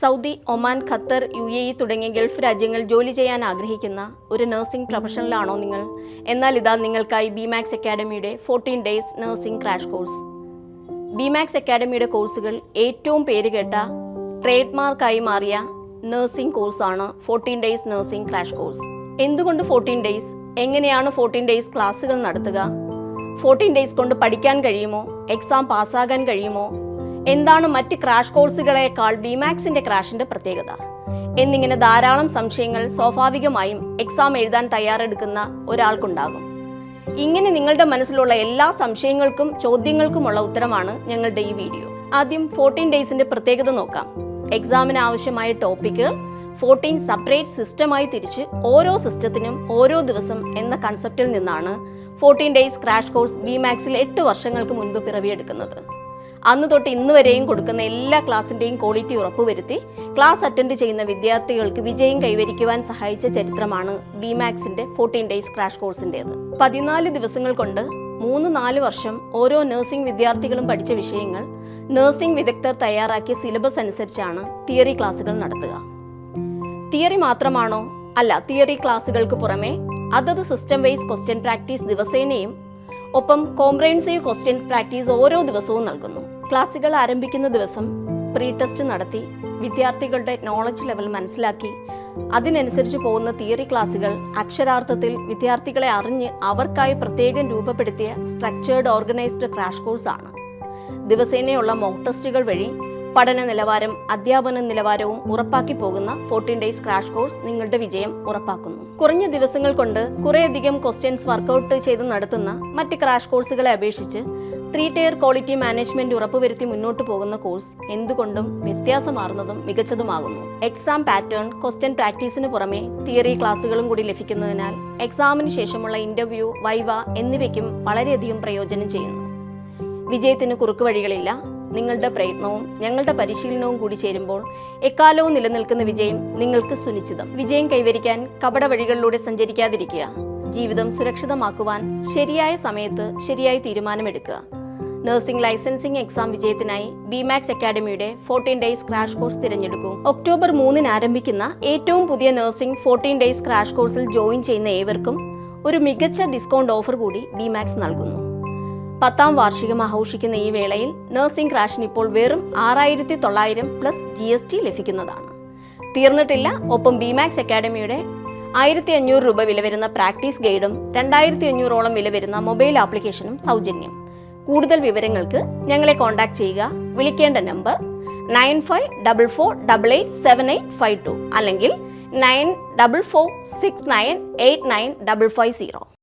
Saudi Oman Qatar U A E തുടങ്ങിയ Gulf രാജ്യങ്ങൾ ജോലി ചെയ്യാൻ ആഗ്രഹിക്കുന്ന ഒരു നഴ്സിംഗ് പ്രൊഫഷണലാണോ നിങ്ങൾ? എന്നാൽ ഇതാ നിങ്ങൾക്കായി Bmax അക്കാഡമിയുടെ fourteen days nursing crash course Bimax അക്കാഡമിയുടെ കോഴ്സുകൾ ഏറ്റവും പേരുകേട്ട ട്രേഡ് മാർക്കായി മാറിയ നഴ്സിംഗ് കോഴ്സാണ് fourteen days nursing crash course എന്തുകൊണ്ട് ഫോർട്ടീൻ ഡേയ്സ് എങ്ങനെയാണ് ഫോർട്ടീൻ ഡേയ്സ് ക്ലാസ്സുകൾ നടത്തുക? ഫോർട്ടീൻ ഡേയ്സ് കൊണ്ട് പഠിക്കാൻ കഴിയുമോ? എക്സാം പാസ്സാകാൻ കഴിയുമോ? എന്താണ് മറ്റ് ക്രാഷ് കോഴ്സുകളേക്കാൾ ബിമാക്സിന്റെ ക്രാഷിന്റെ പ്രത്യേകത? എന്നിങ്ങനെ ധാരാളം സംശയങ്ങൾ സ്വാഭാവികമായും എക്സാം എഴുതാൻ തയ്യാറെടുക്കുന്ന ഒരാൾക്കുണ്ടാകും. ഇങ്ങനെ നിങ്ങളുടെ മനസ്സിലുള്ള എല്ലാ സംശയങ്ങൾക്കും ചോദ്യങ്ങൾക്കുമുള്ള ഉത്തരമാണ് ഞങ്ങളുടെ ഈ വീഡിയോ ആദ്യം ഫോർട്ടീൻ ഡേയ്സിന്റെ പ്രത്യേകത നോക്കാം. എക്സാമിന് ആവശ്യമായ ടോപ്പിക്കുകൾ ഫോർട്ടീൻ സെപ്പറേറ്റ് സിസ്റ്റമായി തിരിച്ച് ഓരോ സിസ്റ്റത്തിനും ഓരോ ദിവസം എന്ന കൺസെപ്റ്റിൽ നിന്നാണ് ഫോർട്ടീൻ ഡേയ്സ് ക്രാഷ് കോഴ്സ് ബി മാക്സിൽ എട്ട് വർഷങ്ങൾക്ക് മുൻപ് പിറവിയെടുക്കുന്നത്. അന്ന് തൊട്ട് ഇന്ന് വരെയും കൊടുക്കുന്ന എല്ലാ ക്ലാസ്സിന്റെയും ക്വാളിറ്റി ഉറപ്പുവരുത്തി ക്ലാസ് അറ്റൻഡ് ചെയ്യുന്ന വിദ്യാർത്ഥികൾക്ക് വിജയം കൈവരിക്കുവാൻ സഹായിച്ച ചരിത്രമാണ് ബി മാക്സിന്റെ ഫോർട്ടീൻ ഡേയ്സ് ക്രാഷ് കോഴ്സിന്റേത് പതിനാല് ദിവസങ്ങൾ കൊണ്ട് മൂന്ന് നാല് വർഷം ഓരോ നഴ്സിംഗ് വിദ്യാർത്ഥികളും പഠിച്ച വിഷയങ്ങൾ നഴ്സിംഗ് വിദഗ്ധർ തയ്യാറാക്കിയ സിലബസ് അനുസരിച്ചാണ് തിയറി ക്ലാസുകൾ നടത്തുക. തിയറി മാത്രമാണോ? അല്ല തിയറി ക്ലാസുകൾക്ക് പുറമെ അതത് സിസ്റ്റം വൈസ് ക്വസ്റ്റ്യൻ പ്രാക്ടീസ് ദിവസേനയും ഒപ്പം കോംപ്രഹെൻസീവ് ക്വസ്റ്റ്യൻസ് പ്രാക്ടീസ് ഓരോ ദിവസവും നൽകുന്നു. ക്ലാസുകൾ ആരംഭിക്കുന്ന ദിവസം പ്രീ ടെസ്റ്റ് നടത്തി വിദ്യാർത്ഥികളുടെ നോളജ് ലെവൽ മനസ്സിലാക്കി അതിനനുസരിച്ച് പോകുന്ന തിയറി ക്ലാസുകൾ അക്ഷരാർത്ഥത്തിൽ വിദ്യാർത്ഥികളെ അറിഞ്ഞ് അവർക്കായി പ്രത്യേകം രൂപപ്പെടുത്തിയ സ്ട്രക്ചേർഡ് ഓർഗനൈസ്ഡ് ക്രാഷ് കോഴ്സാണ് ദിവസേനയുള്ള മോക്ക് ടെസ്റ്റുകൾ വഴി പഠന നിലവാരം അധ്യാപന നിലവാരവും ഉറപ്പാക്കി പോകുന്ന ഫോർട്ടീൻ ഡേയ്സ് ക്രാഷ് കോഴ്സ് നിങ്ങളുടെ വിജയം ഉറപ്പാക്കുന്നു. കുറഞ്ഞ ദിവസങ്ങൾ കൊണ്ട് കുറേയധികം ക്വസ്റ്റ്യൻസ് വർക്കൗട്ട് ചെയ്ത് നടത്തുന്ന മറ്റ് ക്രാഷ് കോഴ്സുകളെ അപേക്ഷിച്ച് ത്രീ ടയർ ക്വാളിറ്റി മാനേജ്മെന്റ് ഉറപ്പുവരുത്തി മുന്നോട്ട് പോകുന്ന കോഴ്സ് എന്തുകൊണ്ടും വ്യത്യാസമാർന്നതും മികച്ചതുമാകുന്നു. എക്സാം പാറ്റേൺ ക്വസ്റ്റ്യൻ പ്രാക്ടീസിന് പുറമെ തിയറി ക്ലാസുകളും കൂടി ലഭിക്കുന്നതിനാൽ എക്സാമിന് ശേഷമുള്ള ഇന്റർവ്യൂ വൈവ എന്നിവയ്ക്കും വളരെയധികം പ്രയോജനം ചെയ്യുന്നു. വിജയത്തിന് കുറുക്ക് വഴികളില്ല. നിങ്ങളുടെ പ്രയത്നവും ഞങ്ങളുടെ പരിശീലനവും കൂടി ചേരുമ്പോൾ എക്കാലവും നിലനിൽക്കുന്ന വിജയം നിങ്ങൾക്ക് സുനിശ്ചിതം. വിജയം കൈവരിക്കാൻ കപട വഴികളിലൂടെ സഞ്ചരിക്കാതിരിക്കുക. ജീവിതം സുരക്ഷിതമാക്കുവാൻ ശരിയായ സമയത്ത് ശരിയായ തീരുമാനമെടുക്കുക. നഴ്സിംഗ് ലൈസൻസിംഗ് എക്സാം വിജയത്തിനായി ബിമാക്സ് അക്കാഡമിയുടെ ഫോർട്ടീൻ ഡേയ്സ് ക്രാഷ് കോഴ്സ് തിരഞ്ഞെടുക്കൂ. ഒക്ടോബർ മൂന്നിന് ആരംഭിക്കുന്ന ഏറ്റവും പുതിയ നഴ്സിംഗ് ഫോർട്ടീൻ ഡേയ്സ് ക്രാഷ് കോഴ്സിൽ ജോയിൻ ചെയ്യുന്ന ഏവർക്കും ഒരു മികച്ച ഡിസ്കൗണ്ട് ഓഫർ കൂടി ബിമാക്സ് നൽകുന്നു. പത്താം വാർഷികം ആഘോഷിക്കുന്ന ഈ വേളയിൽ നഴ്സിംഗ് ക്രാഷിന് ഇപ്പോൾ വെറും ആറായിരത്തി തൊള്ളായിരം പ്ലസ് ജി എസ് ടി ലഭിക്കുന്നതാണ്. തീർന്നിട്ടില്ല ഒപ്പം ബിമാക്സ് അക്കാഡമിയുടെ ആയിരത്തി അഞ്ഞൂറ് രൂപ വില വരുന്ന പ്രാക്ടീസ് ഗൈഡും രണ്ടായിരത്തി അഞ്ഞൂറോളം വില വരുന്ന മൊബൈൽ ആപ്ലിക്കേഷനും സൗജന്യം. കൂടുതൽ വിവരങ്ങൾക്ക് ഞങ്ങളെ കോൺടാക്ട് ചെയ്യുക. വിളിക്കേണ്ട number nine five double four double eight seven eight five two അല്ലെങ്കിൽ nine double four six nine eight nine double five zero